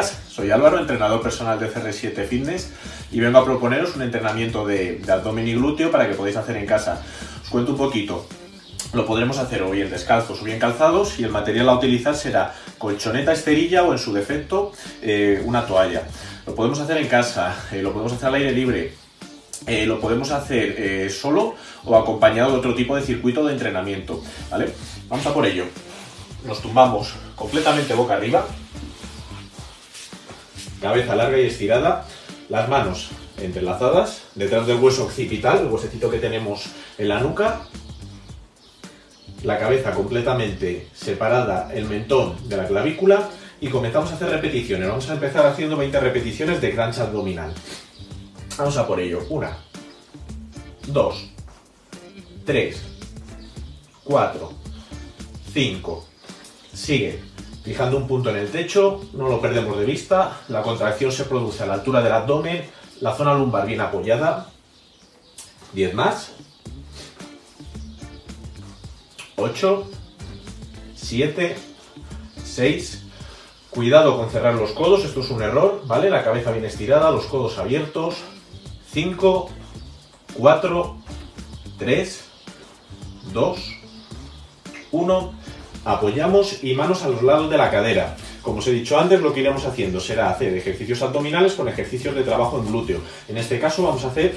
soy Álvaro, entrenador personal de CR7 Fitness y vengo a proponeros un entrenamiento de, abdomen y glúteo para que podáis hacer en casa. Os cuento un poquito. Lo podremos hacer o bien descalzos o bien calzados y el material a utilizar será colchoneta esterilla o en su defecto eh, una toalla. Lo podemos hacer en casa, eh, lo podemos hacer al aire libre, eh, lo podemos hacer solo o acompañado de otro tipo de circuito de entrenamiento. ¿vale? Vamos a por ello. Nos tumbamos completamente boca arriba, cabeza larga y estirada, las manos entrelazadas detrás del hueso occipital, el huesecito que tenemos en la nuca, la cabeza completamente separada, el mentón de la clavícula y comenzamos a hacer repeticiones. Vamos a empezar haciendo 20 repeticiones de crunch abdominal. Vamos a por ello. Una, dos, tres, cuatro, cinco. Sigue fijando un punto en el techo, no lo perdemos de vista. La contracción se produce a la altura del abdomen, la zona lumbar bien apoyada. 10 más. 8, 7, 6. Cuidado con cerrar los codos, esto es un error, ¿vale? La cabeza bien estirada, los codos abiertos. 5, 4, 3, 2, 1. Apoyamos y manos a los lados de la cadera. Como os he dicho antes, lo que iremos haciendo será hacer ejercicios abdominales con ejercicios de trabajo en glúteo. En este caso vamos a hacer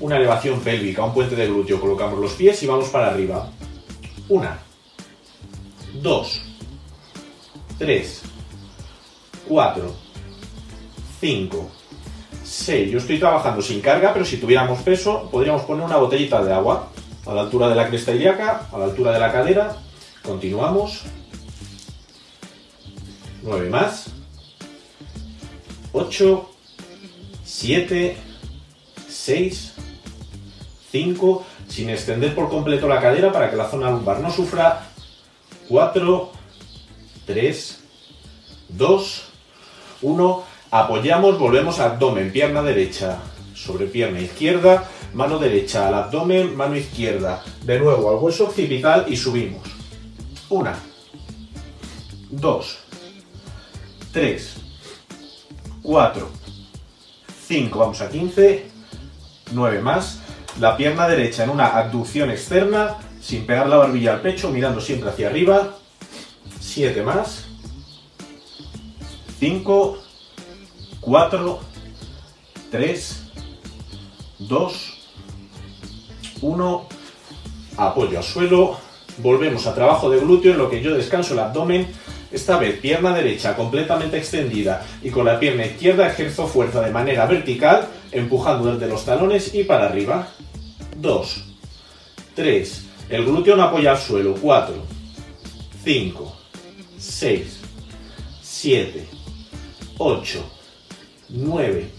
una elevación pélvica, un puente de glúteo. Colocamos los pies y vamos para arriba. Una, dos, tres, cuatro, cinco, seis. Yo estoy trabajando sin carga, pero si tuviéramos peso, podríamos poner una botellita de agua a la altura de la cresta ilíaca, a la altura de la cadera. Continuamos. Nueve más. Ocho, siete, seis, cinco sin extender por completo la cadera para que la zona lumbar no sufra. 4, 3, 2, 1. Apoyamos, volvemos abdomen, pierna derecha sobre pierna izquierda, mano derecha al abdomen, mano izquierda. De nuevo al hueso occipital y subimos. 1, 2, 3, 4, 5, vamos a 15, 9 más. La pierna derecha en una abducción externa, sin pegar la barbilla al pecho, mirando siempre hacia arriba. 7 más. 5, 4, 3, 2, 1. Apoyo al suelo. Volvemos a trabajo de glúteo en lo que yo descanso el abdomen. Esta vez pierna derecha completamente extendida y con la pierna izquierda ejerzo fuerza de manera vertical, empujando desde los talones y para arriba. 2, 3, el glúteo no apoya al suelo, 4, 5, 6, 7, 8, 9,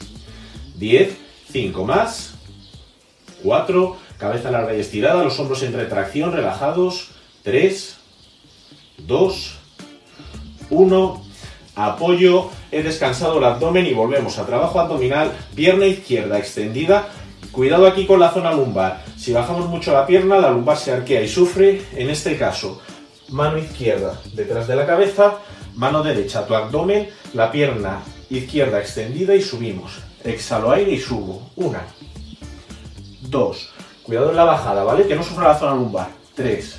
10, 5 más, 4, cabeza larga y estirada, los hombros en retracción, relajados, 3, 2, 1, apoyo, he descansado el abdomen y volvemos a trabajo abdominal, pierna izquierda extendida, Cuidado aquí con la zona lumbar. Si bajamos mucho la pierna, la lumbar se arquea y sufre. En este caso, mano izquierda detrás de la cabeza, mano derecha tu abdomen, la pierna izquierda extendida y subimos. Exhalo aire y subo. Una, dos. Cuidado en la bajada, ¿vale? Que no sufra la zona lumbar. Tres,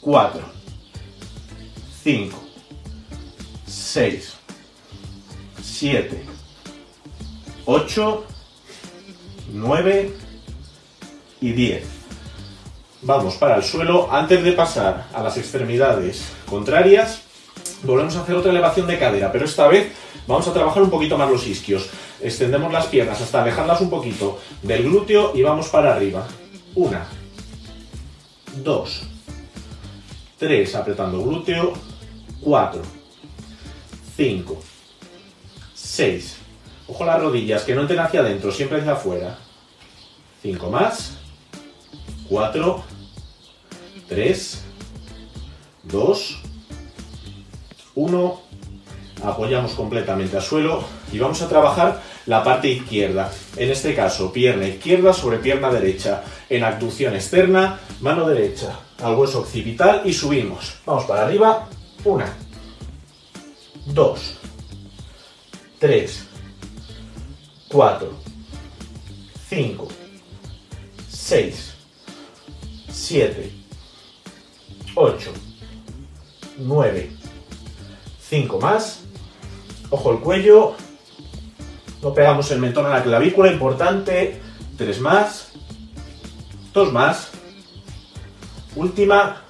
cuatro, cinco, seis, siete, ocho 9 y 10. Vamos para el suelo. Antes de pasar a las extremidades contrarias, volvemos a hacer otra elevación de cadera, pero esta vez vamos a trabajar un poquito más los isquios. Extendemos las piernas hasta alejarlas un poquito del glúteo y vamos para arriba. Una, dos, tres, apretando glúteo, cuatro, cinco, seis, Ojo las rodillas, que no entren hacia adentro, siempre hacia afuera. 5 más. 4. 3. 2. 1. Apoyamos completamente al suelo y vamos a trabajar la parte izquierda. En este caso, pierna izquierda sobre pierna derecha. En abducción externa, mano derecha al hueso occipital y subimos. Vamos para arriba. 1. 2. 3, 4, 5, 6, 7, 8, 9, 5 más. Ojo el cuello. No pegamos el mentón a la clavícula, importante. 3 más. 2 más. Última.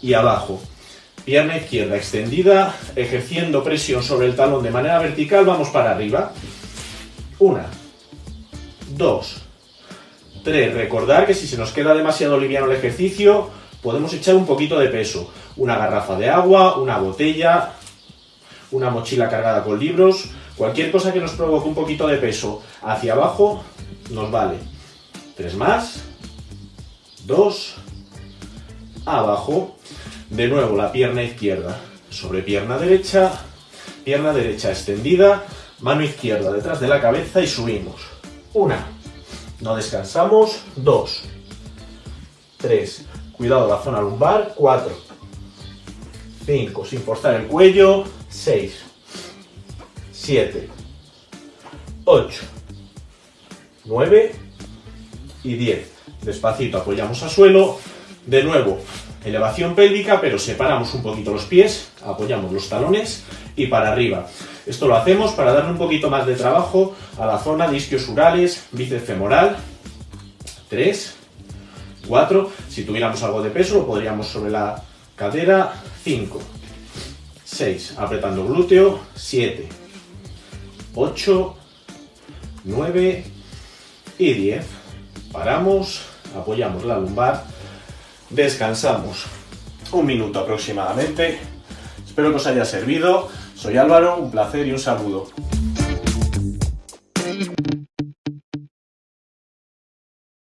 Y abajo. Pierna izquierda extendida, ejerciendo presión sobre el talón de manera vertical, vamos para arriba. Una, dos, tres. Recordar que si se nos queda demasiado liviano el ejercicio, podemos echar un poquito de peso. Una garrafa de agua, una botella, una mochila cargada con libros, cualquier cosa que nos provoque un poquito de peso hacia abajo, nos vale. Tres más, dos, abajo. De nuevo la pierna izquierda sobre pierna derecha, pierna derecha extendida, mano izquierda detrás de la cabeza y subimos. Una, no descansamos, dos, tres, cuidado la zona lumbar, cuatro, cinco, sin forzar el cuello, seis, siete, ocho, nueve. Y diez. Despacito apoyamos a suelo, de nuevo elevación pélvica, pero separamos un poquito los pies, apoyamos los talones y para arriba. Esto lo hacemos para darle un poquito más de trabajo a la zona de isquios urales, bíceps femoral. 3, 4, si tuviéramos algo de peso lo podríamos sobre la cadera. 5, 6, apretando glúteo. 7, 8, 9 y 10. Paramos, apoyamos la lumbar descansamos un minuto aproximadamente. Espero que os haya servido. Soy Álvaro, un placer y un saludo.